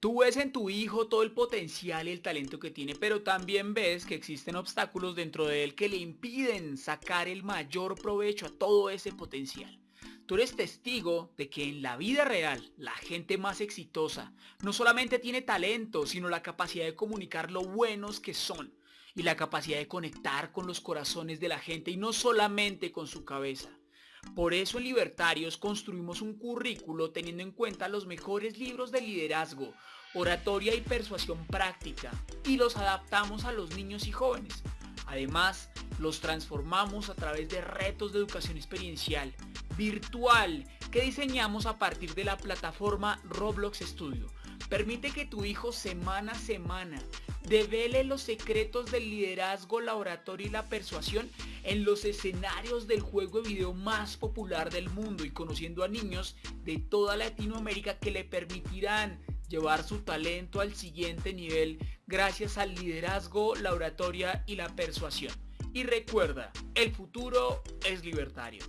Tú ves en tu hijo todo el potencial y el talento que tiene, pero también ves que existen obstáculos dentro de él que le impiden sacar el mayor provecho a todo ese potencial. Tú eres testigo de que en la vida real la gente más exitosa no solamente tiene talento, sino la capacidad de comunicar lo buenos que son y la capacidad de conectar con los corazones de la gente y no solamente con su cabeza. Por eso en Libertarios construimos un currículo teniendo en cuenta los mejores libros de liderazgo, oratoria y persuasión práctica y los adaptamos a los niños y jóvenes. Además, los transformamos a través de retos de educación experiencial, virtual, que diseñamos a partir de la plataforma Roblox Studio. Permite que tu hijo semana a semana devele los secretos del liderazgo, la oratoria y la persuasión en los escenarios del juego de video más popular del mundo y conociendo a niños de toda Latinoamérica que le permitirán llevar su talento al siguiente nivel gracias al liderazgo, la oratoria y la persuasión. Y recuerda, el futuro es libertario.